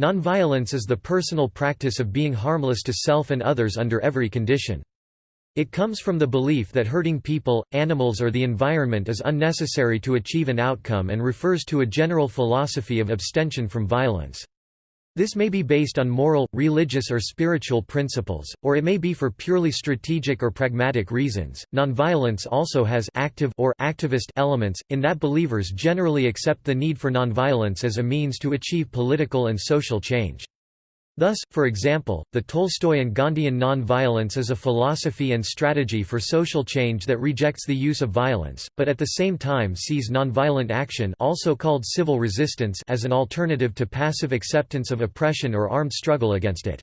Nonviolence is the personal practice of being harmless to self and others under every condition. It comes from the belief that hurting people, animals or the environment is unnecessary to achieve an outcome and refers to a general philosophy of abstention from violence. This may be based on moral, religious or spiritual principles, or it may be for purely strategic or pragmatic reasons. Nonviolence also has active or activist elements in that believers generally accept the need for nonviolence as a means to achieve political and social change. Thus, for example, the Tolstoyan Gandhian non-violence is a philosophy and strategy for social change that rejects the use of violence, but at the same time sees nonviolent action also called civil resistance as an alternative to passive acceptance of oppression or armed struggle against it.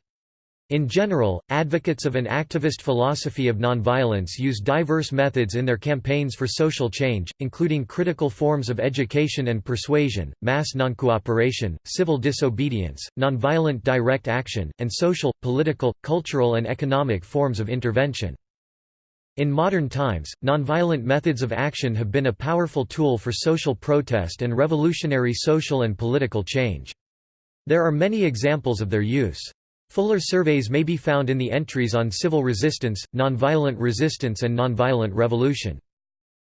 In general, advocates of an activist philosophy of nonviolence use diverse methods in their campaigns for social change, including critical forms of education and persuasion, mass noncooperation, civil disobedience, nonviolent direct action, and social, political, cultural and economic forms of intervention. In modern times, nonviolent methods of action have been a powerful tool for social protest and revolutionary social and political change. There are many examples of their use. Fuller surveys may be found in the entries on civil resistance, nonviolent resistance and nonviolent revolution.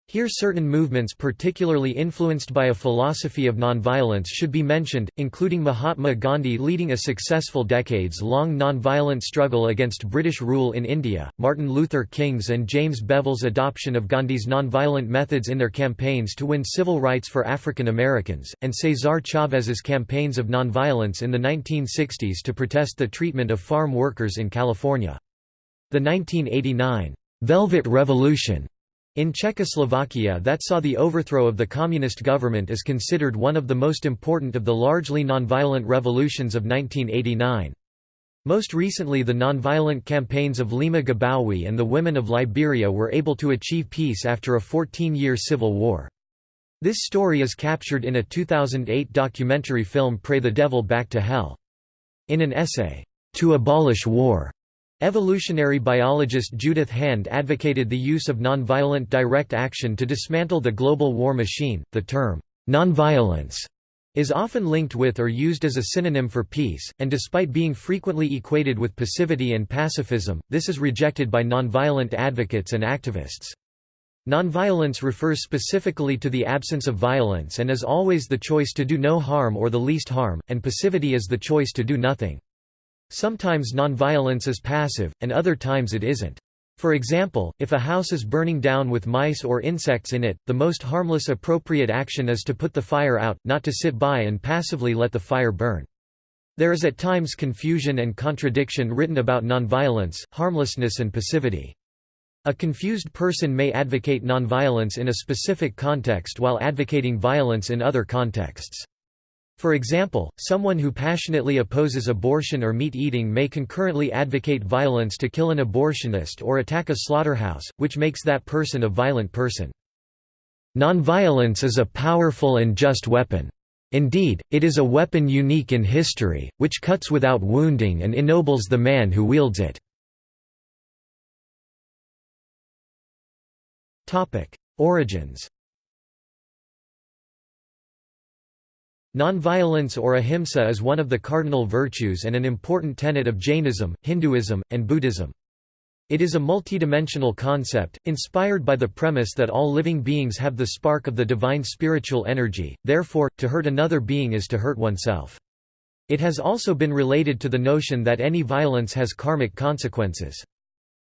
Here certain movements particularly influenced by a philosophy of nonviolence should be mentioned, including Mahatma Gandhi leading a successful decades-long nonviolent struggle against British rule in India, Martin Luther King's and James Bevel's adoption of Gandhi's nonviolent methods in their campaigns to win civil rights for African Americans, and Cesar Chavez's campaigns of nonviolence in the 1960s to protest the treatment of farm workers in California. The 1989 Velvet Revolution in Czechoslovakia that saw the overthrow of the communist government is considered one of the most important of the largely nonviolent revolutions of 1989. Most recently the nonviolent campaigns of Leymah Gbowee and the women of Liberia were able to achieve peace after a 14-year civil war. This story is captured in a 2008 documentary film Pray the Devil Back to Hell. In an essay, To Abolish War, Evolutionary biologist Judith Hand advocated the use of nonviolent direct action to dismantle the global war machine. The term, nonviolence, is often linked with or used as a synonym for peace, and despite being frequently equated with passivity and pacifism, this is rejected by nonviolent advocates and activists. Nonviolence refers specifically to the absence of violence and is always the choice to do no harm or the least harm, and passivity is the choice to do nothing. Sometimes nonviolence is passive, and other times it isn't. For example, if a house is burning down with mice or insects in it, the most harmless appropriate action is to put the fire out, not to sit by and passively let the fire burn. There is at times confusion and contradiction written about nonviolence, harmlessness and passivity. A confused person may advocate nonviolence in a specific context while advocating violence in other contexts. For example, someone who passionately opposes abortion or meat eating may concurrently advocate violence to kill an abortionist or attack a slaughterhouse, which makes that person a violent person. Nonviolence is a powerful and just weapon. Indeed, it is a weapon unique in history, which cuts without wounding and ennobles the man who wields it. Origins Nonviolence or ahimsa is one of the cardinal virtues and an important tenet of Jainism, Hinduism, and Buddhism. It is a multidimensional concept, inspired by the premise that all living beings have the spark of the divine spiritual energy, therefore, to hurt another being is to hurt oneself. It has also been related to the notion that any violence has karmic consequences.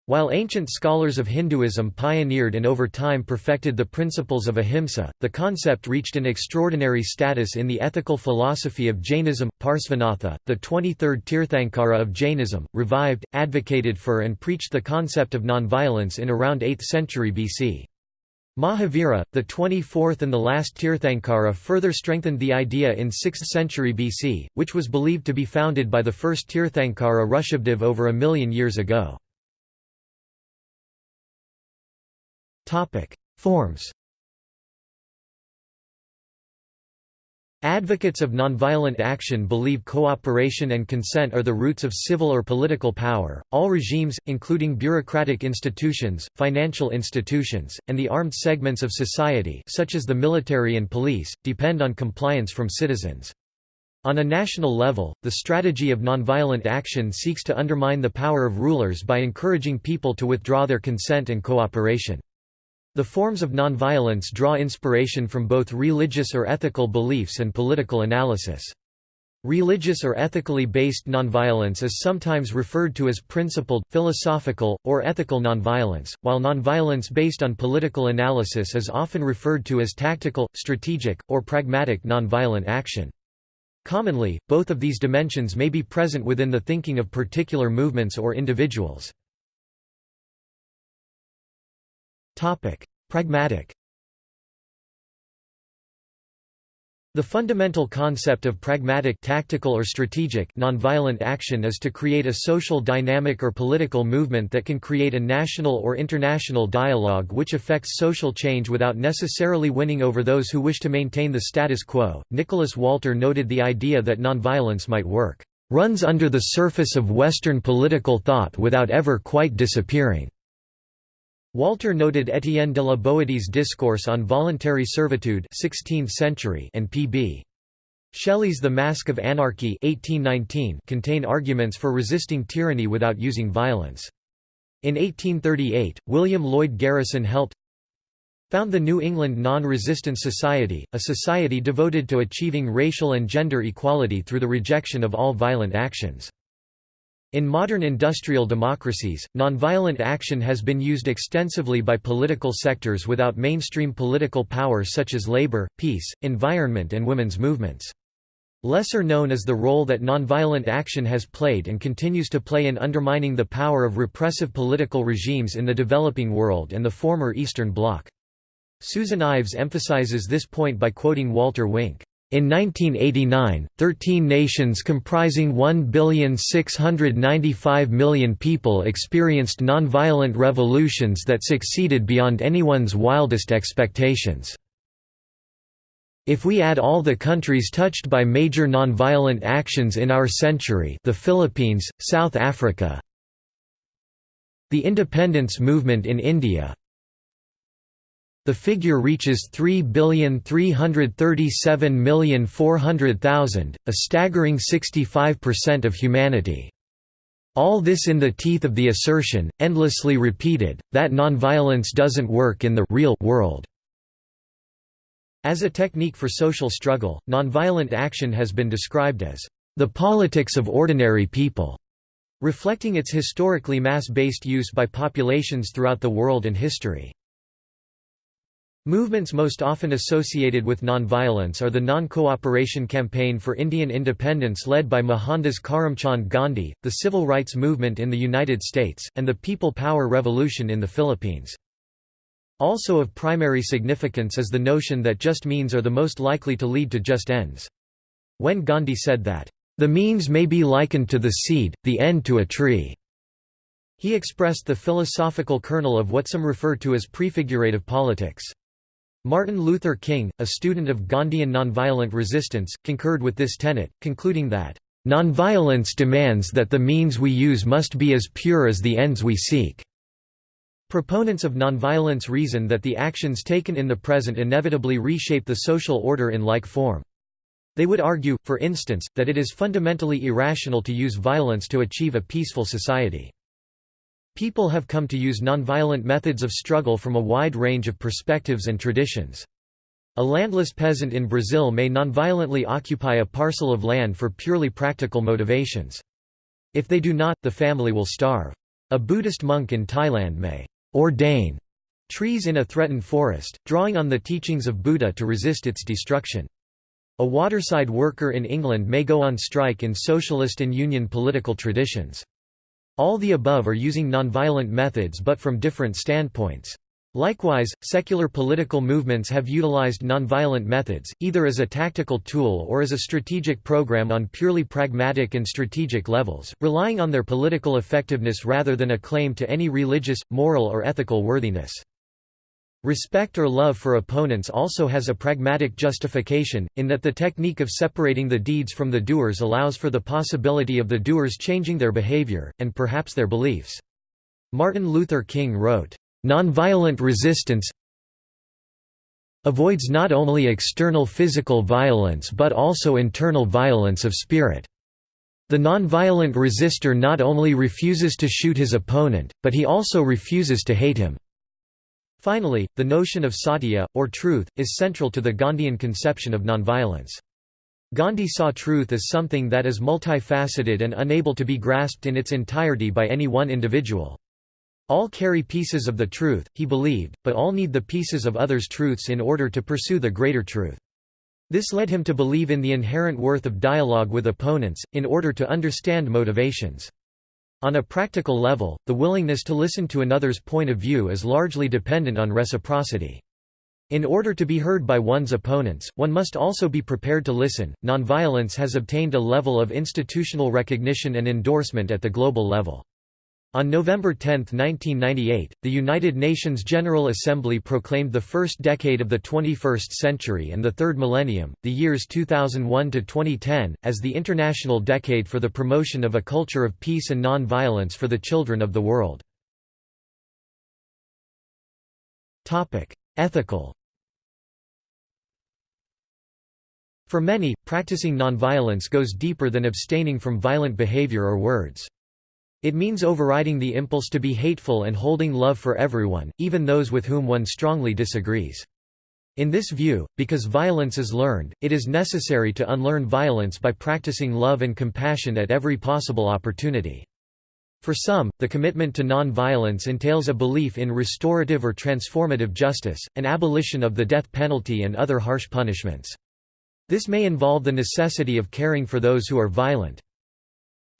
While ancient scholars of Hinduism pioneered and over time perfected the principles of ahimsa, the concept reached an extraordinary status in the ethical philosophy of Jainism. Parsvanatha, the 23rd Tirthankara of Jainism, revived, advocated for and preached the concept of nonviolence in around 8th century BC. Mahavira, the 24th and the last Tirthankara further strengthened the idea in 6th century BC, which was believed to be founded by the first Tirthankara Rishabdev over a million years ago. Topic: Forms. Advocates of nonviolent action believe cooperation and consent are the roots of civil or political power. All regimes, including bureaucratic institutions, financial institutions, and the armed segments of society, such as the military and police, depend on compliance from citizens. On a national level, the strategy of nonviolent action seeks to undermine the power of rulers by encouraging people to withdraw their consent and cooperation. The forms of nonviolence draw inspiration from both religious or ethical beliefs and political analysis. Religious or ethically based nonviolence is sometimes referred to as principled, philosophical, or ethical nonviolence, while nonviolence based on political analysis is often referred to as tactical, strategic, or pragmatic nonviolent action. Commonly, both of these dimensions may be present within the thinking of particular movements or individuals. Pragmatic The fundamental concept of pragmatic tactical or strategic nonviolent action is to create a social dynamic or political movement that can create a national or international dialogue which affects social change without necessarily winning over those who wish to maintain the status quo. Nicholas Walter noted the idea that nonviolence might work runs under the surface of Western political thought without ever quite disappearing. Walter noted Étienne de la Boétie's discourse on voluntary servitude 16th century and P.B. Shelley's The Mask of Anarchy 1819 contain arguments for resisting tyranny without using violence. In 1838, William Lloyd Garrison helped found the New England Non-Resistance Society, a society devoted to achieving racial and gender equality through the rejection of all violent actions. In modern industrial democracies, nonviolent action has been used extensively by political sectors without mainstream political power such as labor, peace, environment and women's movements. Lesser known is the role that nonviolent action has played and continues to play in undermining the power of repressive political regimes in the developing world and the former Eastern Bloc. Susan Ives emphasizes this point by quoting Walter Wink. In 1989, 13 nations comprising 1,695,000,000 people experienced nonviolent revolutions that succeeded beyond anyone's wildest expectations. If we add all the countries touched by major nonviolent actions in our century the Philippines, South Africa, the independence movement in India, the figure reaches 3,337,400,000, a staggering 65% of humanity. All this in the teeth of the assertion, endlessly repeated, that nonviolence doesn't work in the real world. As a technique for social struggle, nonviolent action has been described as the politics of ordinary people, reflecting its historically mass-based use by populations throughout the world and history. Movements most often associated with nonviolence are the Non-Cooperation Campaign for Indian Independence led by Mohandas Karamchand Gandhi, the Civil Rights Movement in the United States, and the People Power Revolution in the Philippines. Also of primary significance is the notion that just means are the most likely to lead to just ends. When Gandhi said that, "...the means may be likened to the seed, the end to a tree." He expressed the philosophical kernel of what some refer to as prefigurative politics. Martin Luther King, a student of Gandhian nonviolent resistance, concurred with this tenet, concluding that, "...nonviolence demands that the means we use must be as pure as the ends we seek." Proponents of nonviolence reason that the actions taken in the present inevitably reshape the social order in like form. They would argue, for instance, that it is fundamentally irrational to use violence to achieve a peaceful society. People have come to use nonviolent methods of struggle from a wide range of perspectives and traditions. A landless peasant in Brazil may nonviolently occupy a parcel of land for purely practical motivations. If they do not, the family will starve. A Buddhist monk in Thailand may ordain trees in a threatened forest, drawing on the teachings of Buddha to resist its destruction. A waterside worker in England may go on strike in socialist and union political traditions. All the above are using nonviolent methods but from different standpoints. Likewise, secular political movements have utilized nonviolent methods, either as a tactical tool or as a strategic program on purely pragmatic and strategic levels, relying on their political effectiveness rather than a claim to any religious, moral or ethical worthiness. Respect or love for opponents also has a pragmatic justification, in that the technique of separating the deeds from the doers allows for the possibility of the doers changing their behavior, and perhaps their beliefs. Martin Luther King wrote, "...nonviolent resistance avoids not only external physical violence but also internal violence of spirit. The nonviolent resistor not only refuses to shoot his opponent, but he also refuses to hate him. Finally, the notion of satya, or truth, is central to the Gandhian conception of nonviolence. Gandhi saw truth as something that is multifaceted and unable to be grasped in its entirety by any one individual. All carry pieces of the truth, he believed, but all need the pieces of others' truths in order to pursue the greater truth. This led him to believe in the inherent worth of dialogue with opponents, in order to understand motivations. On a practical level, the willingness to listen to another's point of view is largely dependent on reciprocity. In order to be heard by one's opponents, one must also be prepared to listen. Nonviolence has obtained a level of institutional recognition and endorsement at the global level. On November 10, 1998, the United Nations General Assembly proclaimed the first decade of the 21st century and the third millennium, the years 2001 to 2010, as the International Decade for the Promotion of a Culture of Peace and Non-Violence for the Children of the World. Topic: Ethical For many, practicing nonviolence goes deeper than abstaining from violent behavior or words. It means overriding the impulse to be hateful and holding love for everyone, even those with whom one strongly disagrees. In this view, because violence is learned, it is necessary to unlearn violence by practicing love and compassion at every possible opportunity. For some, the commitment to non-violence entails a belief in restorative or transformative justice, an abolition of the death penalty and other harsh punishments. This may involve the necessity of caring for those who are violent,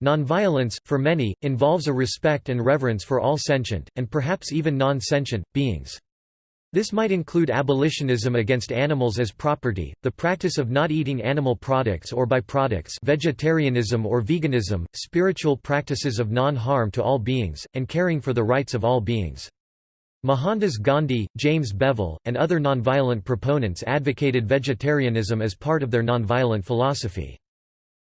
Nonviolence, for many, involves a respect and reverence for all sentient, and perhaps even non-sentient, beings. This might include abolitionism against animals as property, the practice of not eating animal products or byproducts vegetarianism or veganism, spiritual practices of non-harm to all beings, and caring for the rights of all beings. Mohandas Gandhi, James Bevel, and other nonviolent proponents advocated vegetarianism as part of their nonviolent philosophy.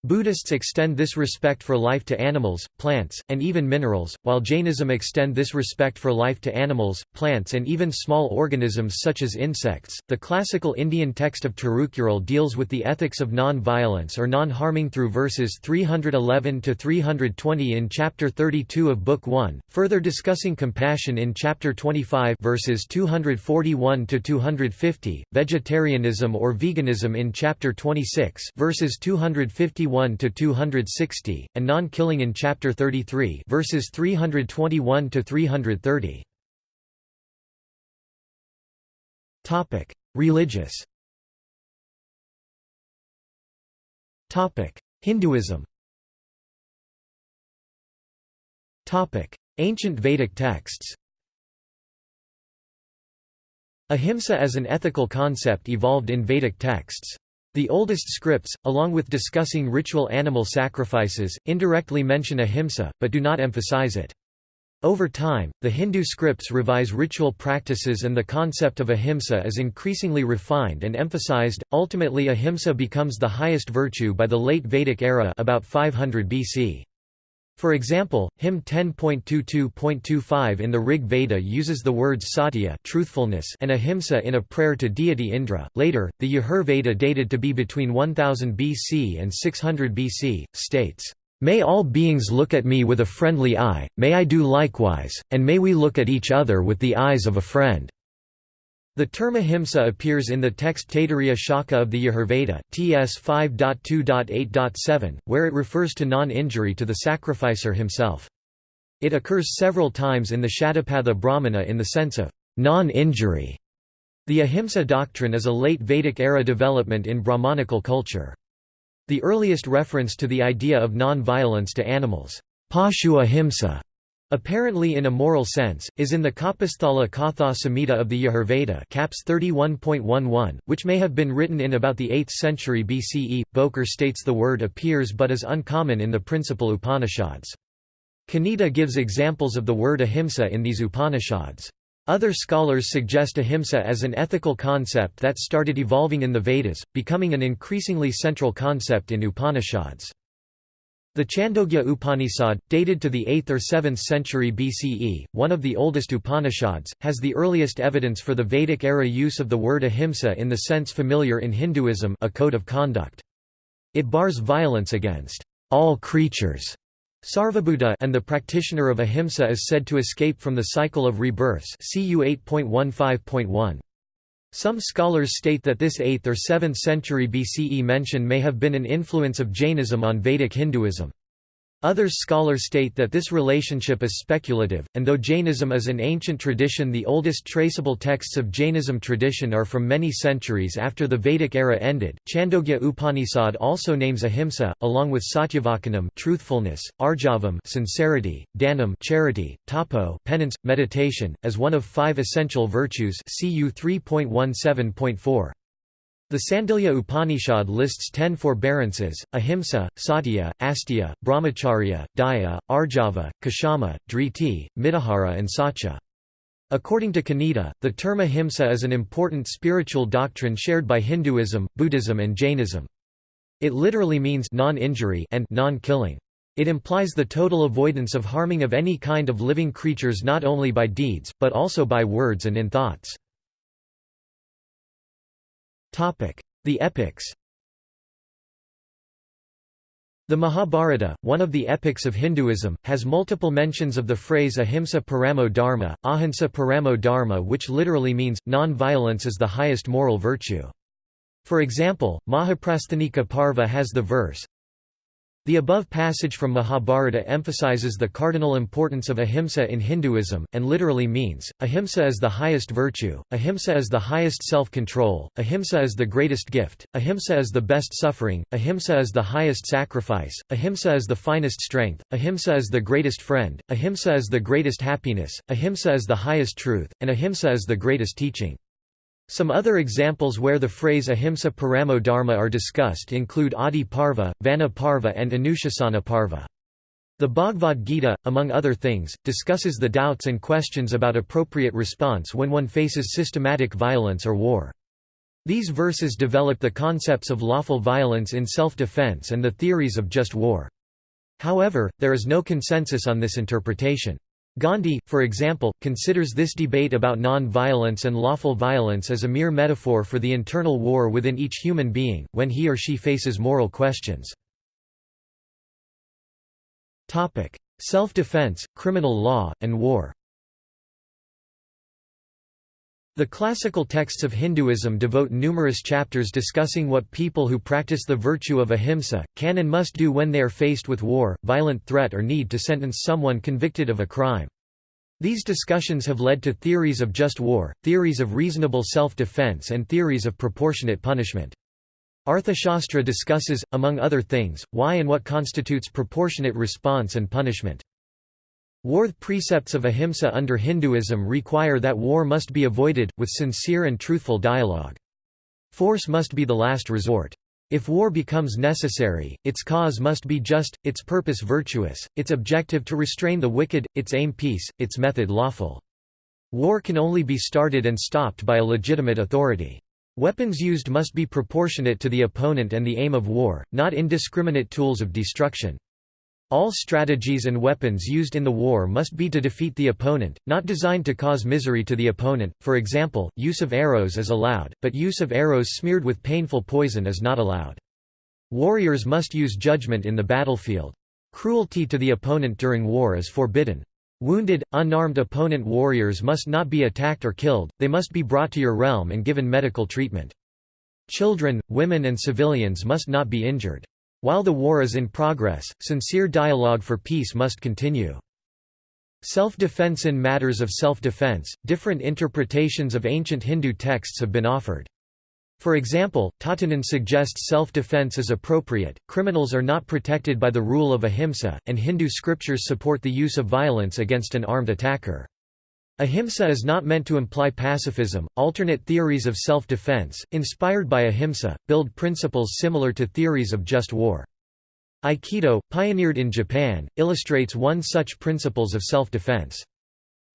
Buddhists extend this respect for life to animals, plants, and even minerals, while Jainism extend this respect for life to animals, plants, and even small organisms such as insects. The classical Indian text of Tirukural deals with the ethics of non-violence or non-harming through verses 311 to 320 in chapter 32 of Book 1, further discussing compassion in chapter 25 verses 241 to 250, vegetarianism or veganism in chapter 26 verses 251 1 to 260 and non-killing in chapter 33 verses 321 to 330 topic religious. Topic hinduism. Topic ancient vedic texts. Ahimsa as an ethical concept evolved in Vedic texts. The oldest scripts, along with discussing ritual animal sacrifices, indirectly mention ahimsa, but do not emphasize it. Over time, the Hindu scripts revise ritual practices and the concept of ahimsa is increasingly refined and emphasized. Ultimately, ahimsa becomes the highest virtue by the late Vedic era about 500 BC. For example, hymn 10.22.25 in the Rig Veda uses the words satya truthfulness and ahimsa in a prayer to deity Indra. Later, the Yajur Veda dated to be between 1000 BC and 600 BC, states, May all beings look at me with a friendly eye, may I do likewise, and may we look at each other with the eyes of a friend. The term ahimsa appears in the text Taittiriya Shakha of the Yajurveda, TS 5.2.8.7, where it refers to non-injury to the sacrificer himself. It occurs several times in the Shatapatha Brahmana in the sense of non-injury. The ahimsa doctrine is a late Vedic-era development in Brahmanical culture. The earliest reference to the idea of non-violence to animals, Pashu ahimsa, Apparently in a moral sense, is in the Kapisthala Katha Samhita of the Yajurveda Caps 31.11, which may have been written in about the 8th century BCE. Boker states the word appears but is uncommon in the principal Upanishads. Kaneda gives examples of the word ahimsa in these Upanishads. Other scholars suggest ahimsa as an ethical concept that started evolving in the Vedas, becoming an increasingly central concept in Upanishads. The Chandogya Upanishad, dated to the 8th or 7th century BCE, one of the oldest Upanishads, has the earliest evidence for the Vedic-era use of the word ahimsa in the sense familiar in Hinduism a code of conduct. It bars violence against all creatures Sarvabhuta and the practitioner of ahimsa is said to escape from the cycle of rebirths CU 8.15.1. Some scholars state that this 8th or 7th century BCE mention may have been an influence of Jainism on Vedic Hinduism. Others scholars state that this relationship is speculative, and though Jainism is an ancient tradition the oldest traceable texts of Jainism tradition are from many centuries after the Vedic era ended. Chandogya Upanishad also names ahimsa, along with satyavacanam truthfulness, arjavam sincerity, dhanam charity, tapo penance, meditation, as one of five essential virtues CU 3.17.4. The Sandilya Upanishad lists ten forbearances, ahimsa, satya, asteya, brahmacharya, daya, arjava, kshama, dhriti, mitahara and satya. According to Kaneda, the term ahimsa is an important spiritual doctrine shared by Hinduism, Buddhism and Jainism. It literally means non-injury and non-killing. It implies the total avoidance of harming of any kind of living creatures not only by deeds, but also by words and in thoughts. The epics The Mahabharata, one of the epics of Hinduism, has multiple mentions of the phrase ahimsa paramo dharma, ahimsa paramo dharma which literally means, non-violence is the highest moral virtue. For example, Mahaprasthanika Parva has the verse, the above passage from Mahabharata emphasizes the cardinal importance of ahimsa in Hinduism, and literally means, ahimsa is the highest virtue, ahimsa is the highest self-control, ahimsa is the greatest gift, ahimsa is the best suffering, ahimsa is the highest sacrifice, ahimsa is the finest strength, ahimsa is the greatest friend, ahimsa is the greatest happiness, ahimsa is the highest truth, and ahimsa is the greatest teaching. Some other examples where the phrase ahimsa paramo dharma are discussed include Adi Parva, Vana Parva and Anushasana Parva. The Bhagavad Gita, among other things, discusses the doubts and questions about appropriate response when one faces systematic violence or war. These verses develop the concepts of lawful violence in self-defense and the theories of just war. However, there is no consensus on this interpretation. Gandhi, for example, considers this debate about non-violence and lawful violence as a mere metaphor for the internal war within each human being, when he or she faces moral questions. Self-defense, criminal law, and war the classical texts of Hinduism devote numerous chapters discussing what people who practice the virtue of ahimsa, can and must do when they are faced with war, violent threat or need to sentence someone convicted of a crime. These discussions have led to theories of just war, theories of reasonable self-defense and theories of proportionate punishment. Arthashastra discusses, among other things, why and what constitutes proportionate response and punishment. War precepts of ahimsa under Hinduism require that war must be avoided, with sincere and truthful dialogue. Force must be the last resort. If war becomes necessary, its cause must be just, its purpose virtuous, its objective to restrain the wicked, its aim peace, its method lawful. War can only be started and stopped by a legitimate authority. Weapons used must be proportionate to the opponent and the aim of war, not indiscriminate tools of destruction. All strategies and weapons used in the war must be to defeat the opponent, not designed to cause misery to the opponent, for example, use of arrows is allowed, but use of arrows smeared with painful poison is not allowed. Warriors must use judgment in the battlefield. Cruelty to the opponent during war is forbidden. Wounded, unarmed opponent warriors must not be attacked or killed, they must be brought to your realm and given medical treatment. Children, women and civilians must not be injured. While the war is in progress, sincere dialogue for peace must continue. Self-defense In matters of self-defense, different interpretations of ancient Hindu texts have been offered. For example, Tähtinen suggests self-defense is appropriate, criminals are not protected by the rule of ahimsa, and Hindu scriptures support the use of violence against an armed attacker. Ahimsa is not meant to imply pacifism. Alternate theories of self defense, inspired by ahimsa, build principles similar to theories of just war. Aikido, pioneered in Japan, illustrates one such principles of self defense.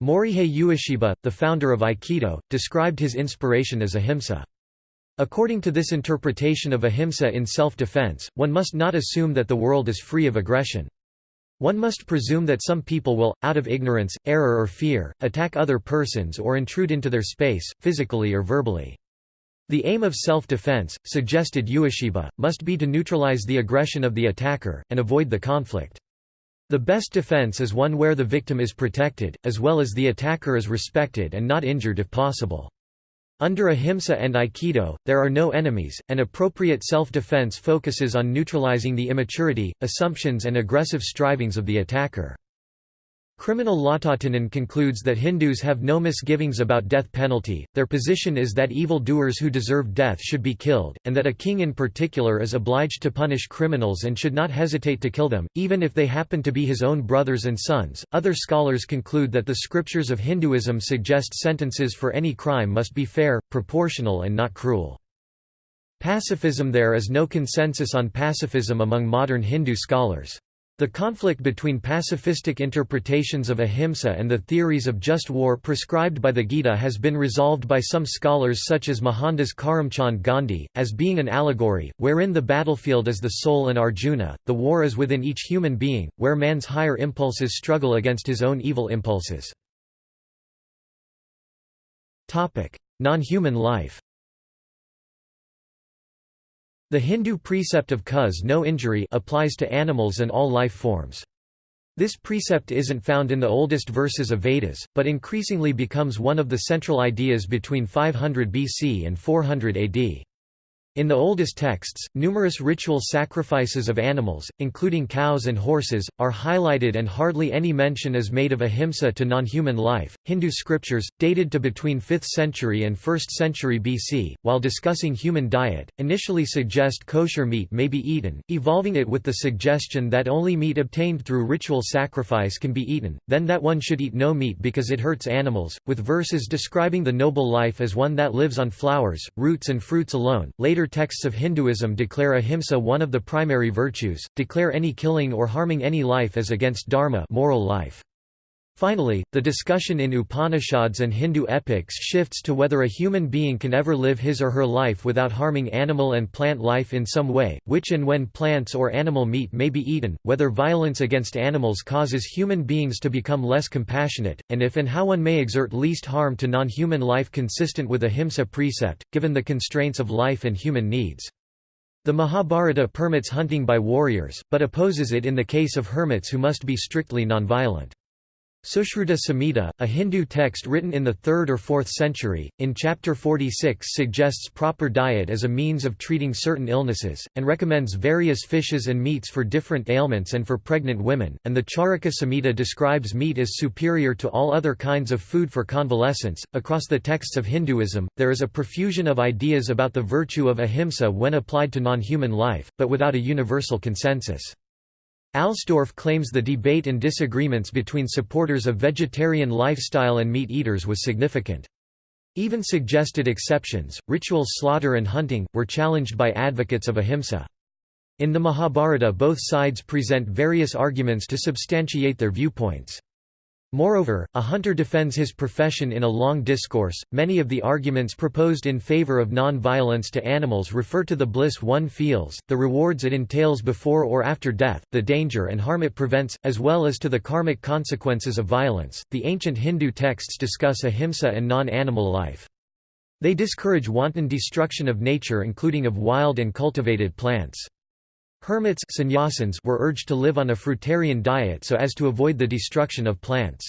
Morihei Ueshiba, the founder of Aikido, described his inspiration as ahimsa. According to this interpretation of ahimsa in self-defense, one must not assume that the world is free of aggression. One must presume that some people will, out of ignorance, error or fear, attack other persons or intrude into their space, physically or verbally. The aim of self-defense, suggested Ueshiba, must be to neutralize the aggression of the attacker, and avoid the conflict. The best defense is one where the victim is protected, as well as the attacker is respected and not injured if possible. Under ahimsa and aikido, there are no enemies, and appropriate self-defense focuses on neutralizing the immaturity, assumptions and aggressive strivings of the attacker. Criminal Lautahtinen concludes that Hindus have no misgivings about death penalty, their position is that evil doers who deserve death should be killed, and that a king in particular is obliged to punish criminals and should not hesitate to kill them, even if they happen to be his own brothers and sons. Other scholars conclude that the scriptures of Hinduism suggest sentences for any crime must be fair, proportional and not cruel. Pacifism There is no consensus on pacifism among modern Hindu scholars. The conflict between pacifistic interpretations of ahimsa and the theories of just war prescribed by the Gita has been resolved by some scholars such as Mohandas Karamchand Gandhi, as being an allegory, wherein the battlefield is the soul and Arjuna, the war is within each human being, where man's higher impulses struggle against his own evil impulses. Non-human life the Hindu precept of cause no injury applies to animals and all life forms. This precept isn't found in the oldest verses of Vedas, but increasingly becomes one of the central ideas between 500 BC and 400 AD. In the oldest texts, numerous ritual sacrifices of animals, including cows and horses, are highlighted and hardly any mention is made of ahimsa to non-human life. Hindu scriptures, dated to between 5th century and 1st century BC, while discussing human diet, initially suggest kosher meat may be eaten, evolving it with the suggestion that only meat obtained through ritual sacrifice can be eaten, then that one should eat no meat because it hurts animals, with verses describing the noble life as one that lives on flowers, roots and fruits alone. Later Later texts of Hinduism declare ahimsa one of the primary virtues, declare any killing or harming any life as against dharma moral life. Finally, the discussion in Upanishads and Hindu epics shifts to whether a human being can ever live his or her life without harming animal and plant life in some way, which and when plants or animal meat may be eaten, whether violence against animals causes human beings to become less compassionate, and if and how one may exert least harm to non-human life consistent with ahimsa precept, given the constraints of life and human needs. The Mahabharata permits hunting by warriors, but opposes it in the case of hermits who must be strictly nonviolent. Sushruta Samhita, a Hindu text written in the 3rd or 4th century, in chapter 46 suggests proper diet as a means of treating certain illnesses, and recommends various fishes and meats for different ailments and for pregnant women, and the Charaka Samhita describes meat as superior to all other kinds of food for convalescence. Across the texts of Hinduism, there is a profusion of ideas about the virtue of ahimsa when applied to non-human life, but without a universal consensus. Alsdorf claims the debate and disagreements between supporters of vegetarian lifestyle and meat eaters was significant. Even suggested exceptions, ritual slaughter and hunting, were challenged by advocates of ahimsa. In the Mahabharata both sides present various arguments to substantiate their viewpoints. Moreover, a hunter defends his profession in a long discourse. Many of the arguments proposed in favor of non violence to animals refer to the bliss one feels, the rewards it entails before or after death, the danger and harm it prevents, as well as to the karmic consequences of violence. The ancient Hindu texts discuss ahimsa and non animal life. They discourage wanton destruction of nature, including of wild and cultivated plants. Hermits were urged to live on a fruitarian diet so as to avoid the destruction of plants.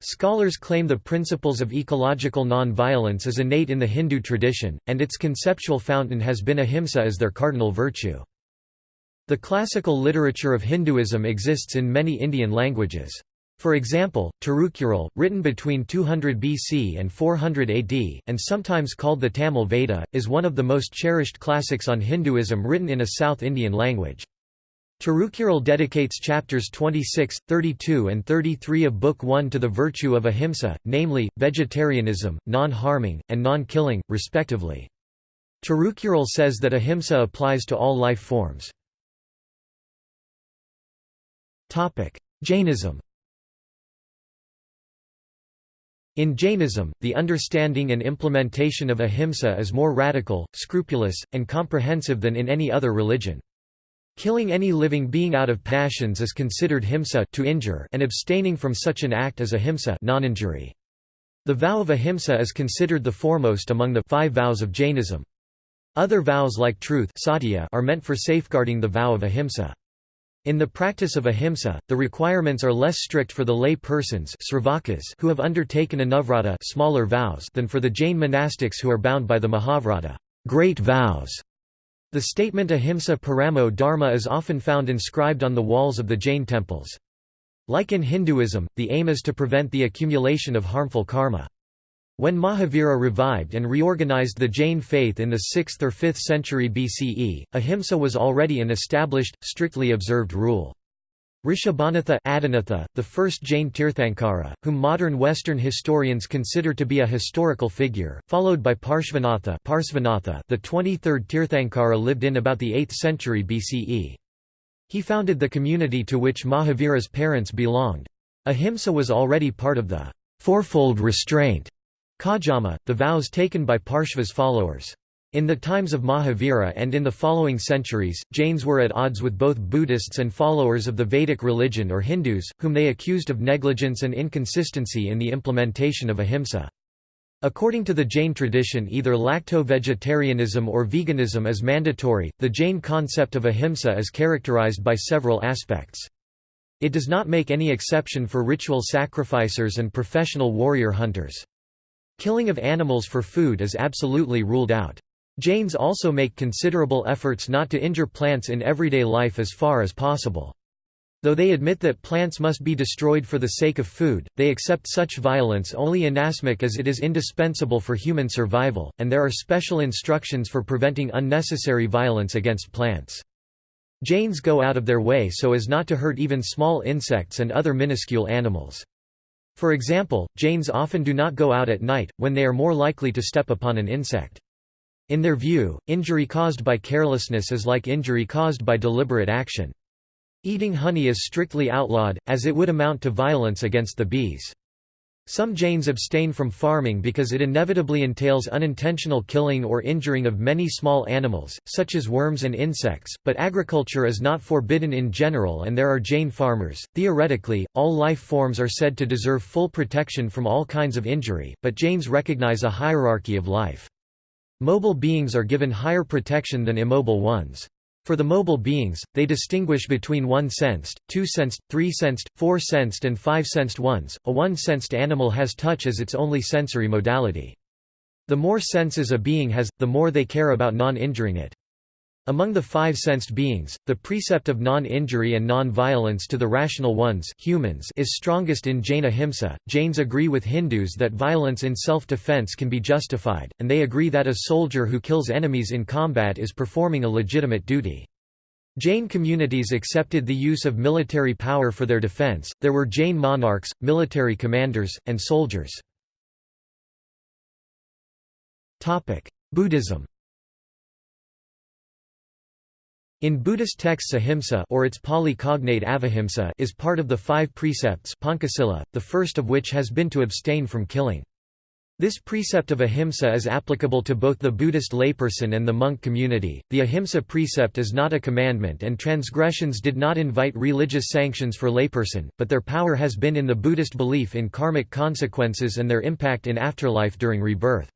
Scholars claim the principles of ecological non-violence is innate in the Hindu tradition, and its conceptual fountain has been ahimsa as their cardinal virtue. The classical literature of Hinduism exists in many Indian languages. For example, Tirukural, written between 200 BC and 400 AD, and sometimes called the Tamil Veda, is one of the most cherished classics on Hinduism written in a South Indian language. Tirukural dedicates chapters 26, 32 and 33 of Book 1 to the virtue of ahimsa, namely, vegetarianism, non-harming, and non-killing, respectively. Tirukural says that ahimsa applies to all life forms. Jainism In Jainism, the understanding and implementation of ahimsa is more radical, scrupulous, and comprehensive than in any other religion. Killing any living being out of passions is considered himsa to injure and abstaining from such an act as ahimsa non-injury. The vow of ahimsa is considered the foremost among the five vows of Jainism. Other vows like truth are meant for safeguarding the vow of ahimsa. In the practice of ahimsa, the requirements are less strict for the lay persons who have undertaken anuvrata smaller vows than for the Jain monastics who are bound by the Mahavrata great vows". The statement ahimsa paramo dharma is often found inscribed on the walls of the Jain temples. Like in Hinduism, the aim is to prevent the accumulation of harmful karma. When Mahavira revived and reorganized the Jain faith in the 6th or 5th century BCE, ahimsa was already an established, strictly observed rule. Rishabhanatha Adinatha, the first Jain Tirthankara, whom modern Western historians consider to be a historical figure, followed by Parshvanatha, Parsvanatha the 23rd Tirthankara lived in about the 8th century BCE. He founded the community to which Mahavira's parents belonged. Ahimsa was already part of the fourfold restraint Caujjama, the vows taken by Parshva's followers. In the times of Mahavira and in the following centuries, Jains were at odds with both Buddhists and followers of the Vedic religion or Hindus, whom they accused of negligence and inconsistency in the implementation of ahimsa. According to the Jain tradition either lacto-vegetarianism or veganism is mandatory. The Jain concept of ahimsa is characterized by several aspects. It does not make any exception for ritual sacrificers and professional warrior hunters. Killing of animals for food is absolutely ruled out. Jains also make considerable efforts not to injure plants in everyday life as far as possible. Though they admit that plants must be destroyed for the sake of food, they accept such violence only inasmuch as it is indispensable for human survival, and there are special instructions for preventing unnecessary violence against plants. Jains go out of their way so as not to hurt even small insects and other minuscule animals. For example, Jains often do not go out at night, when they are more likely to step upon an insect. In their view, injury caused by carelessness is like injury caused by deliberate action. Eating honey is strictly outlawed, as it would amount to violence against the bees. Some Jains abstain from farming because it inevitably entails unintentional killing or injuring of many small animals, such as worms and insects, but agriculture is not forbidden in general and there are Jain farmers. Theoretically, all life forms are said to deserve full protection from all kinds of injury, but Jains recognize a hierarchy of life. Mobile beings are given higher protection than immobile ones. For the mobile beings, they distinguish between one-sensed, two-sensed, three-sensed, four-sensed and five-sensed ones. A one-sensed animal has touch as its only sensory modality. The more senses a being has, the more they care about non-injuring it. Among the five-sensed beings, the precept of non-injury and non-violence to the rational ones humans is strongest in Jain ahimsa. Jains agree with Hindus that violence in self-defense can be justified, and they agree that a soldier who kills enemies in combat is performing a legitimate duty. Jain communities accepted the use of military power for their defense. There were Jain monarchs, military commanders, and soldiers. Topic: Buddhism. In Buddhist texts ahimsa or its Pali cognate avahimsa is part of the five precepts the first of which has been to abstain from killing. This precept of ahimsa is applicable to both the Buddhist layperson and the monk community. The ahimsa precept is not a commandment and transgressions did not invite religious sanctions for layperson, but their power has been in the Buddhist belief in karmic consequences and their impact in afterlife during rebirth.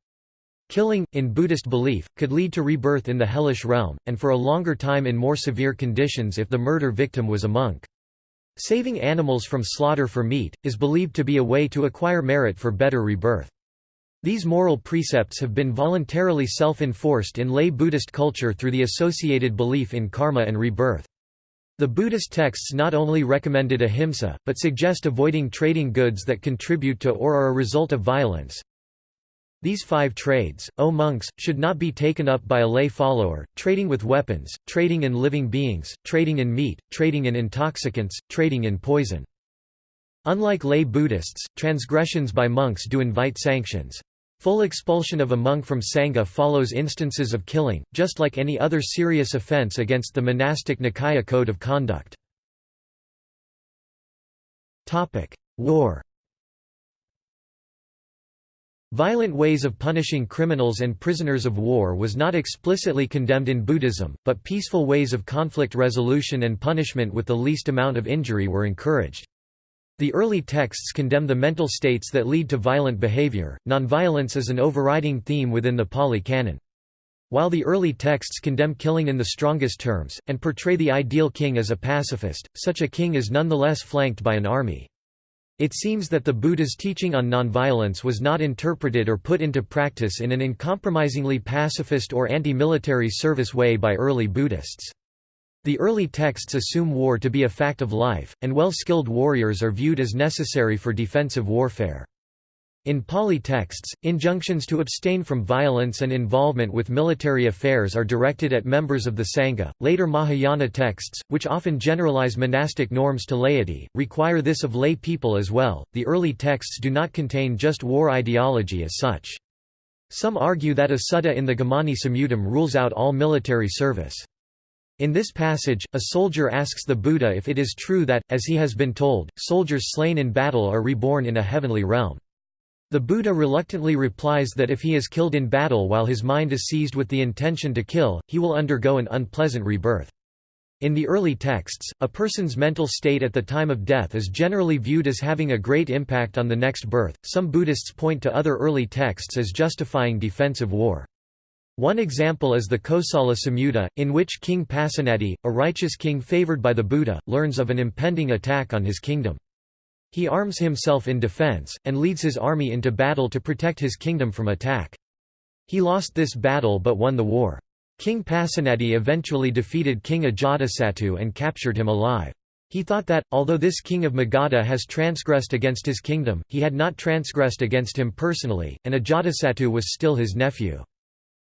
Killing, in Buddhist belief, could lead to rebirth in the hellish realm, and for a longer time in more severe conditions if the murder victim was a monk. Saving animals from slaughter for meat, is believed to be a way to acquire merit for better rebirth. These moral precepts have been voluntarily self-enforced in lay Buddhist culture through the associated belief in karma and rebirth. The Buddhist texts not only recommended ahimsa, but suggest avoiding trading goods that contribute to or are a result of violence, these five trades, O monks, should not be taken up by a lay follower, trading with weapons, trading in living beings, trading in meat, trading in intoxicants, trading in poison. Unlike lay Buddhists, transgressions by monks do invite sanctions. Full expulsion of a monk from Sangha follows instances of killing, just like any other serious offense against the monastic Nikaya code of conduct. War Violent ways of punishing criminals and prisoners of war was not explicitly condemned in Buddhism, but peaceful ways of conflict resolution and punishment with the least amount of injury were encouraged. The early texts condemn the mental states that lead to violent behavior. Nonviolence is an overriding theme within the Pali Canon. While the early texts condemn killing in the strongest terms, and portray the ideal king as a pacifist, such a king is nonetheless flanked by an army. It seems that the Buddha's teaching on nonviolence was not interpreted or put into practice in an uncompromisingly pacifist or anti-military service way by early Buddhists. The early texts assume war to be a fact of life, and well-skilled warriors are viewed as necessary for defensive warfare. In Pali texts, injunctions to abstain from violence and involvement with military affairs are directed at members of the Sangha. Later Mahayana texts, which often generalize monastic norms to laity, require this of lay people as well. The early texts do not contain just war ideology as such. Some argue that a sutta in the Gamani Samyuttam rules out all military service. In this passage, a soldier asks the Buddha if it is true that, as he has been told, soldiers slain in battle are reborn in a heavenly realm. The Buddha reluctantly replies that if he is killed in battle while his mind is seized with the intention to kill, he will undergo an unpleasant rebirth. In the early texts, a person's mental state at the time of death is generally viewed as having a great impact on the next birth. Some Buddhists point to other early texts as justifying defensive war. One example is the Kosala Samyutta, in which King Pasenadi, a righteous king favored by the Buddha, learns of an impending attack on his kingdom. He arms himself in defense, and leads his army into battle to protect his kingdom from attack. He lost this battle but won the war. King Pasenadi eventually defeated King Ajatasattu and captured him alive. He thought that, although this king of Magadha has transgressed against his kingdom, he had not transgressed against him personally, and Ajatasattu was still his nephew.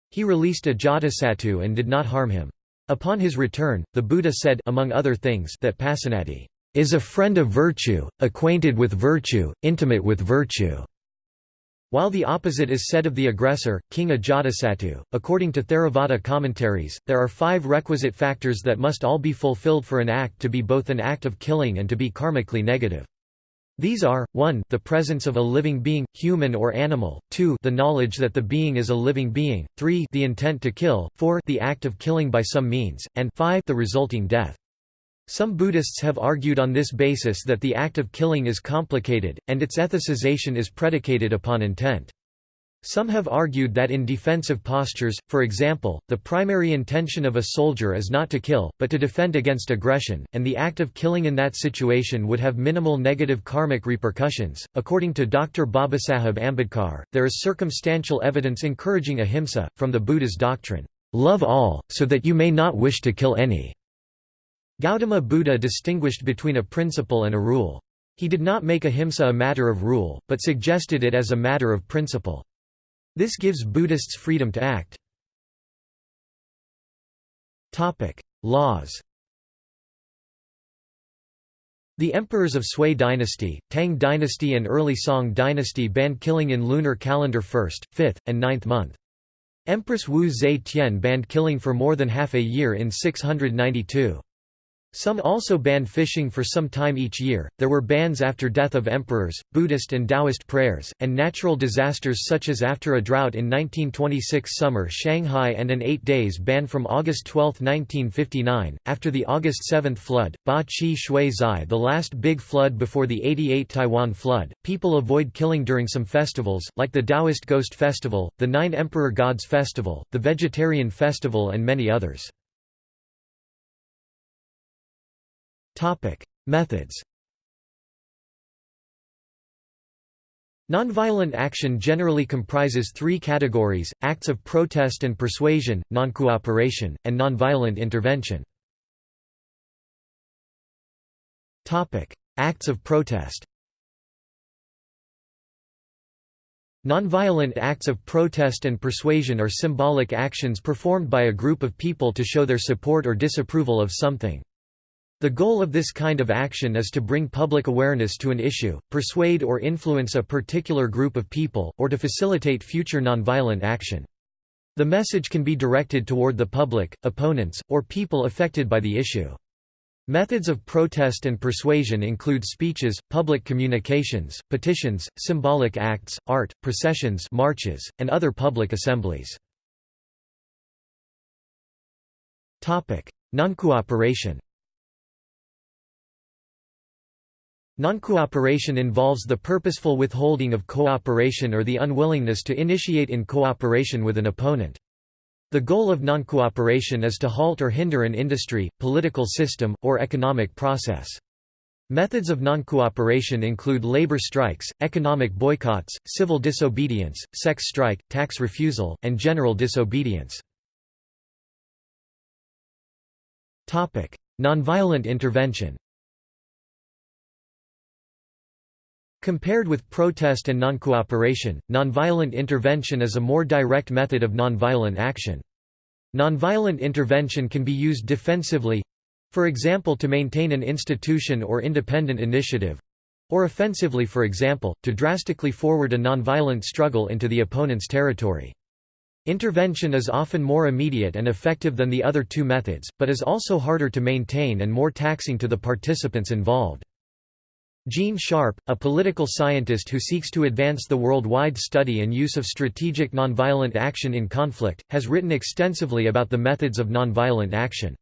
He released Ajatasattu and did not harm him. Upon his return, the Buddha said among other things that Pasenadi is a friend of virtue, acquainted with virtue, intimate with virtue. While the opposite is said of the aggressor, King Ajatasattu, according to Theravada commentaries, there are five requisite factors that must all be fulfilled for an act to be both an act of killing and to be karmically negative. These are, 1 the presence of a living being, human or animal, 2 the knowledge that the being is a living being, 3 the intent to kill, 4 the act of killing by some means, and 5 the resulting death. Some Buddhists have argued on this basis that the act of killing is complicated, and its ethicization is predicated upon intent. Some have argued that in defensive postures, for example, the primary intention of a soldier is not to kill, but to defend against aggression, and the act of killing in that situation would have minimal negative karmic repercussions. According to Dr. Babasaheb Ambedkar, there is circumstantial evidence encouraging ahimsa, from the Buddha's doctrine, love all, so that you may not wish to kill any. Gautama Buddha distinguished between a principle and a rule. He did not make ahimsa a matter of rule, but suggested it as a matter of principle. This gives Buddhists freedom to act. Laws The emperors of Sui dynasty, Tang dynasty and early Song dynasty banned killing in lunar calendar 1st, 5th, and 9th month. Empress Wu Zetian banned killing for more than half a year in 692. Some also banned fishing for some time each year. There were bans after death of emperors, Buddhist and Taoist prayers, and natural disasters such as after a drought in 1926 summer Shanghai and an 8 days ban from August 12, 1959. After the August 7 flood, Ba Qi Shui Zai, the last big flood before the 88 Taiwan flood, people avoid killing during some festivals, like the Taoist Ghost Festival, the Nine Emperor Gods Festival, the Vegetarian Festival, and many others. Methods. Nonviolent action generally comprises three categories, acts of protest and persuasion, noncooperation, and nonviolent intervention. Acts of protest Nonviolent acts of protest and persuasion are symbolic actions performed by a group of people to show their support or disapproval of something. The goal of this kind of action is to bring public awareness to an issue, persuade or influence a particular group of people, or to facilitate future nonviolent action. The message can be directed toward the public, opponents, or people affected by the issue. Methods of protest and persuasion include speeches, public communications, petitions, symbolic acts, art, processions marches, and other public assemblies. Noncooperation Noncooperation involves the purposeful withholding of cooperation or the unwillingness to initiate in cooperation with an opponent. The goal of noncooperation is to halt or hinder an industry, political system, or economic process. Methods of noncooperation include labor strikes, economic boycotts, civil disobedience, sex strike, tax refusal, and general disobedience. Nonviolent intervention Compared with protest and noncooperation, nonviolent intervention is a more direct method of nonviolent action. Nonviolent intervention can be used defensively—for example to maintain an institution or independent initiative—or offensively for example, to drastically forward a nonviolent struggle into the opponent's territory. Intervention is often more immediate and effective than the other two methods, but is also harder to maintain and more taxing to the participants involved. Gene Sharp, a political scientist who seeks to advance the worldwide study and use of strategic nonviolent action in conflict, has written extensively about the methods of nonviolent action.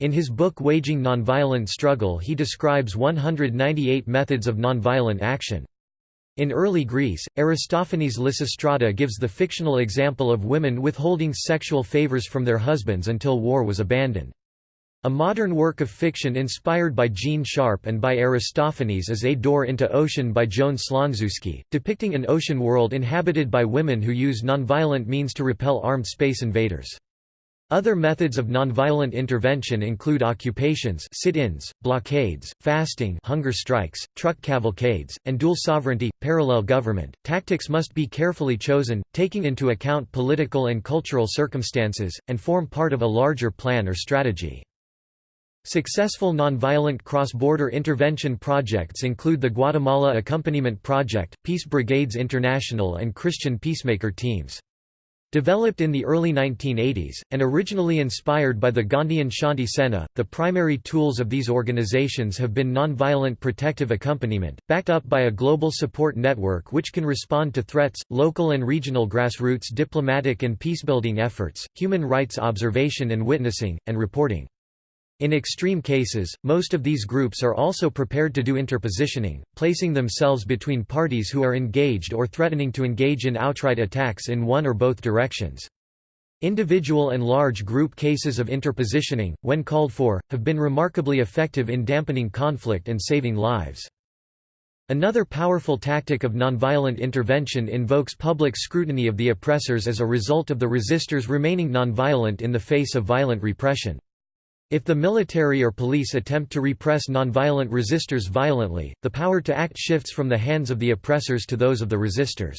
In his book Waging Nonviolent Struggle he describes 198 methods of nonviolent action. In early Greece, Aristophanes Lysistrata gives the fictional example of women withholding sexual favors from their husbands until war was abandoned. A modern work of fiction inspired by Gene Sharp and by Aristophanes is A Door into Ocean by Joan Slonczewski, depicting an ocean world inhabited by women who use nonviolent means to repel armed space invaders. Other methods of nonviolent intervention include occupations sit-ins, blockades, fasting hunger strikes, truck cavalcades, and dual sovereignty, parallel government. Tactics must be carefully chosen, taking into account political and cultural circumstances, and form part of a larger plan or strategy. Successful nonviolent cross-border intervention projects include the Guatemala Accompaniment Project, Peace Brigades International and Christian Peacemaker Teams. Developed in the early 1980s, and originally inspired by the Gandhian Shanti Sena, the primary tools of these organizations have been nonviolent protective accompaniment, backed up by a global support network which can respond to threats, local and regional grassroots diplomatic and peacebuilding efforts, human rights observation and witnessing, and reporting. In extreme cases, most of these groups are also prepared to do interpositioning, placing themselves between parties who are engaged or threatening to engage in outright attacks in one or both directions. Individual and large group cases of interpositioning, when called for, have been remarkably effective in dampening conflict and saving lives. Another powerful tactic of nonviolent intervention invokes public scrutiny of the oppressors as a result of the resistors remaining nonviolent in the face of violent repression. If the military or police attempt to repress nonviolent resistors violently, the power to act shifts from the hands of the oppressors to those of the resistors.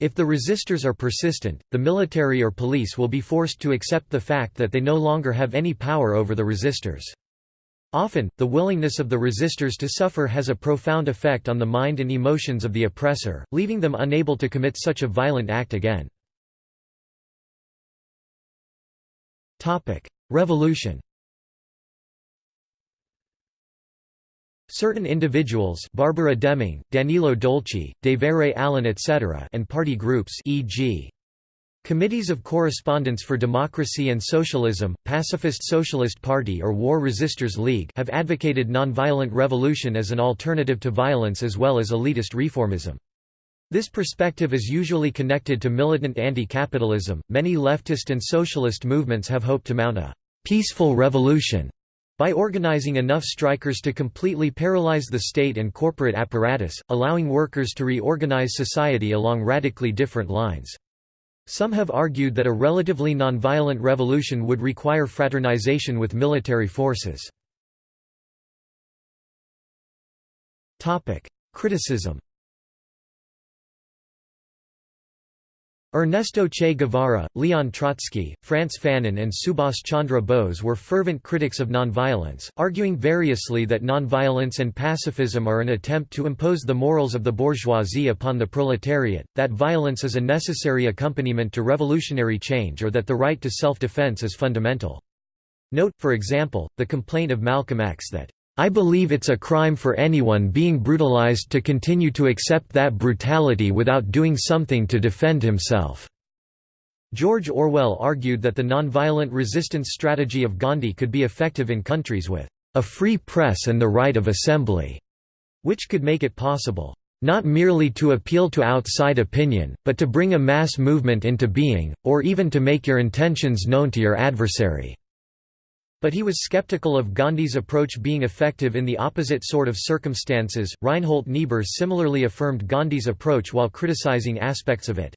If the resistors are persistent, the military or police will be forced to accept the fact that they no longer have any power over the resistors. Often, the willingness of the resistors to suffer has a profound effect on the mind and emotions of the oppressor, leaving them unable to commit such a violent act again. Revolution Certain individuals Barbara Deming, Danilo Dolci, Devere Allen etc. and party groups e.g. Committees of Correspondence for Democracy and Socialism, Pacifist Socialist Party or War Resisters League have advocated nonviolent revolution as an alternative to violence as well as elitist reformism. This perspective is usually connected to militant anti-capitalism. Many leftist and socialist movements have hoped to mount a peaceful revolution by organizing enough strikers to completely paralyze the state and corporate apparatus, allowing workers to reorganize society along radically different lines. Some have argued that a relatively nonviolent revolution would require fraternization with military forces. Criticism Ernesto Che Guevara, Leon Trotsky, Frantz Fanon and Subhas Chandra Bose were fervent critics of nonviolence, arguing variously that nonviolence and pacifism are an attempt to impose the morals of the bourgeoisie upon the proletariat, that violence is a necessary accompaniment to revolutionary change or that the right to self-defense is fundamental. Note, for example, the complaint of Malcolm X that, "...I believe it's a crime for anyone being brutalized to continue to accept that brutality without doing something to defend himself." George Orwell argued that the nonviolent resistance strategy of Gandhi could be effective in countries with a free press and the right of assembly, which could make it possible not merely to appeal to outside opinion, but to bring a mass movement into being, or even to make your intentions known to your adversary." But he was skeptical of Gandhi's approach being effective in the opposite sort of circumstances. Reinhold Niebuhr similarly affirmed Gandhi's approach while criticizing aspects of it.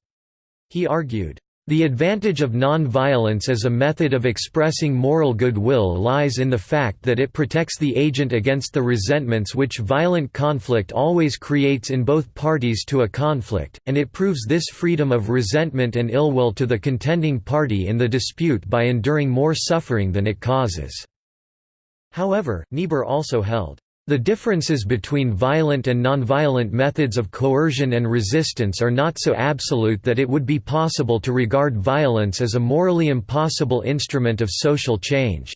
He argued, the advantage of non-violence as a method of expressing moral goodwill lies in the fact that it protects the agent against the resentments which violent conflict always creates in both parties to a conflict, and it proves this freedom of resentment and ill will to the contending party in the dispute by enduring more suffering than it causes." However, Niebuhr also held, the differences between violent and nonviolent methods of coercion and resistance are not so absolute that it would be possible to regard violence as a morally impossible instrument of social change.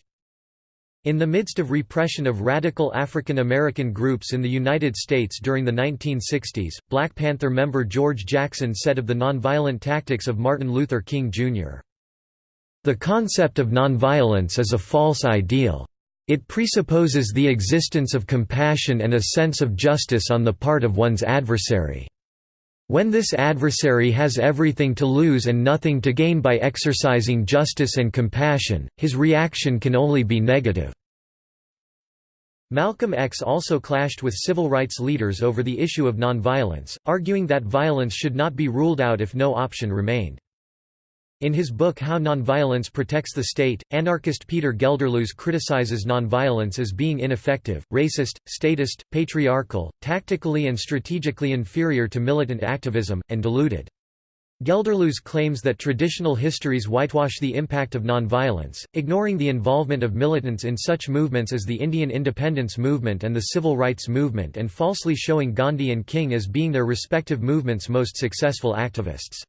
In the midst of repression of radical African American groups in the United States during the 1960s, Black Panther member George Jackson said of the nonviolent tactics of Martin Luther King, Jr. The concept of nonviolence is a false ideal. It presupposes the existence of compassion and a sense of justice on the part of one's adversary. When this adversary has everything to lose and nothing to gain by exercising justice and compassion, his reaction can only be negative. Malcolm X also clashed with civil rights leaders over the issue of nonviolence, arguing that violence should not be ruled out if no option remained. In his book How Nonviolence Protects the State, anarchist Peter Gelderloos criticizes nonviolence as being ineffective, racist, statist, patriarchal, tactically and strategically inferior to militant activism, and diluted. Gelderloos claims that traditional histories whitewash the impact of nonviolence, ignoring the involvement of militants in such movements as the Indian independence movement and the civil rights movement and falsely showing Gandhi and King as being their respective movements' most successful activists.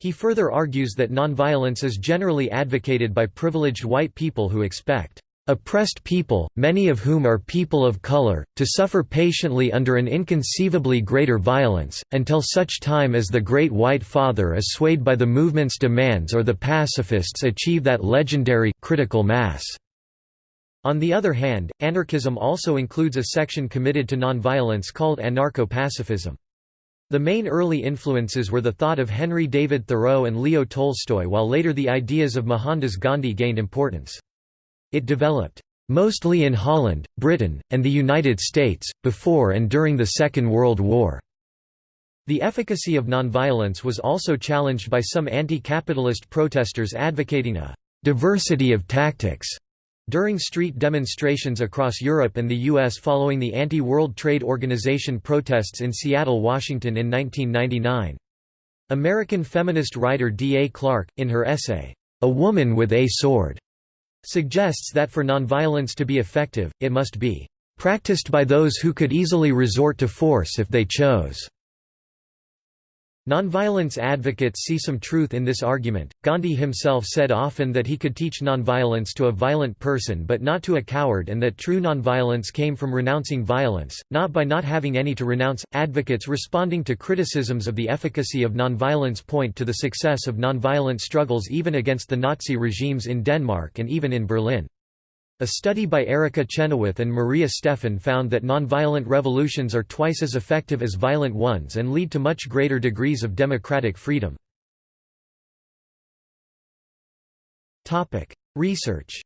He further argues that nonviolence is generally advocated by privileged white people who expect oppressed people, many of whom are people of color, to suffer patiently under an inconceivably greater violence, until such time as the Great White Father is swayed by the movement's demands or the pacifists achieve that legendary critical mass. On the other hand, anarchism also includes a section committed to nonviolence called anarcho-pacifism. The main early influences were the thought of Henry David Thoreau and Leo Tolstoy while later the ideas of Mohandas Gandhi gained importance. It developed, "...mostly in Holland, Britain, and the United States, before and during the Second World War." The efficacy of nonviolence was also challenged by some anti-capitalist protesters advocating a "...diversity of tactics." During street demonstrations across Europe and the U.S. following the anti-World Trade Organization protests in Seattle, Washington in 1999. American feminist writer D. A. Clarke, in her essay, A Woman with a Sword, suggests that for nonviolence to be effective, it must be practiced by those who could easily resort to force if they chose. Nonviolence advocates see some truth in this argument. Gandhi himself said often that he could teach nonviolence to a violent person but not to a coward and that true nonviolence came from renouncing violence, not by not having any to renounce. Advocates responding to criticisms of the efficacy of nonviolence point to the success of nonviolent struggles even against the Nazi regimes in Denmark and even in Berlin. A study by Erica Chenoweth and Maria Stephan found that nonviolent revolutions are twice as effective as violent ones and lead to much greater degrees of democratic freedom. Research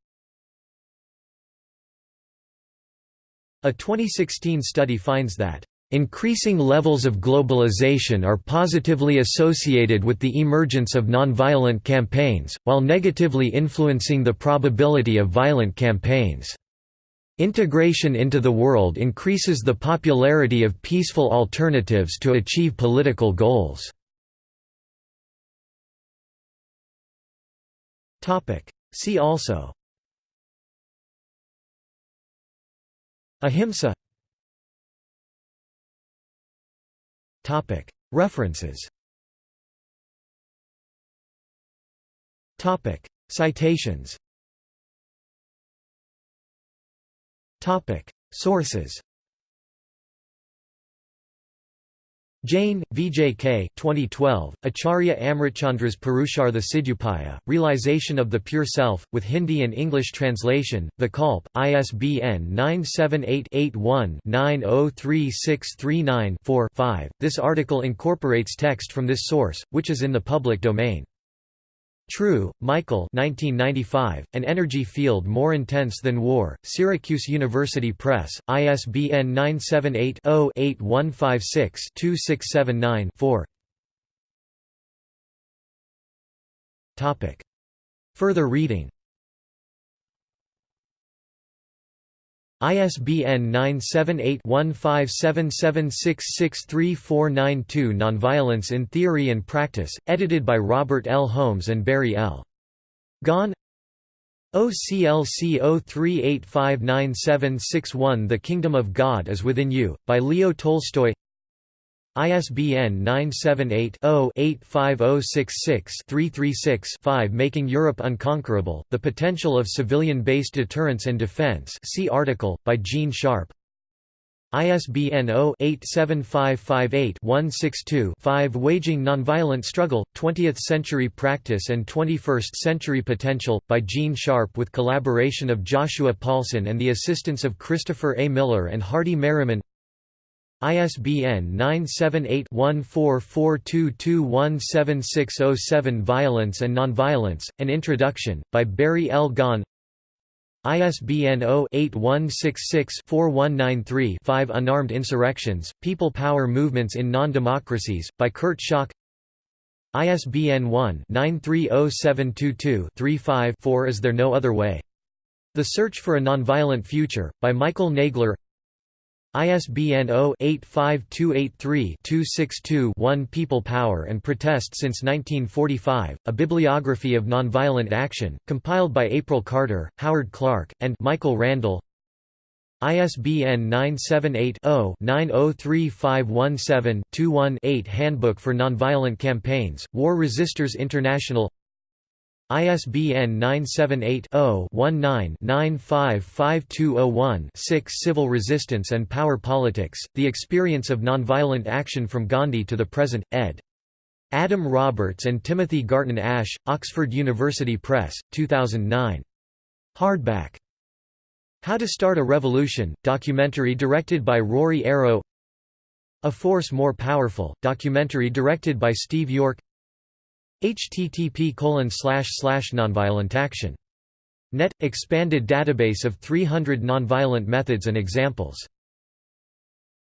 A 2016 study finds that Increasing levels of globalization are positively associated with the emergence of nonviolent campaigns, while negatively influencing the probability of violent campaigns. Integration into the world increases the popularity of peaceful alternatives to achieve political goals. See also Ahimsa References. Citations. Sources. Jain, VJK 2012, Acharya Amritchandra's Purushartha Siddhyupaya, Realization of the Pure Self, with Hindi and English translation, Vikalp, ISBN 978-81-903639-4 This article incorporates text from this source, which is in the public domain. True, Michael 1995, An Energy Field More Intense Than War, Syracuse University Press, ISBN 978-0-8156-2679-4 Further reading ISBN 978-1577663492 Nonviolence in Theory and Practice, edited by Robert L. Holmes and Barry L. Gaughan OCLC 03859761 The Kingdom of God is Within You, by Leo Tolstoy ISBN 978-0-85066-336-5 Making Europe Unconquerable, The Potential of Civilian-Based Deterrence and Defense. See article, by Gene Sharp ISBN 0-87558-162-5 Waging Nonviolent Struggle, 20th-Century Practice and 21st-Century Potential, by Gene Sharp with collaboration of Joshua Paulson and the assistance of Christopher A. Miller and Hardy Merriman ISBN 978-1442217607 Violence and Nonviolence, An Introduction, by Barry L. Gaughan ISBN 0-8166-4193-5 Unarmed Insurrections, People Power Movements in Non-Democracies, by Kurt Schock ISBN 1-930722-35-4 Is There No Other Way? The Search for a Nonviolent Future, by Michael Nagler ISBN 0-85283-262-1 People Power and Protest Since 1945, A Bibliography of Nonviolent Action, compiled by April Carter, Howard Clark, and Michael Randle. ISBN 978-0-903517-21-8 Handbook for Nonviolent Campaigns, War Resisters International ISBN 978-0-19-955201-6 Civil Resistance and Power Politics, The Experience of Nonviolent Action from Gandhi to the Present, ed. Adam Roberts and Timothy Garton Ash, Oxford University Press, 2009. Hardback. How to Start a Revolution, documentary directed by Ruaridh Arrow A Force More Powerful, documentary directed by Steve York http nonviolent action. Net – expanded database of 300 nonviolent methods and examples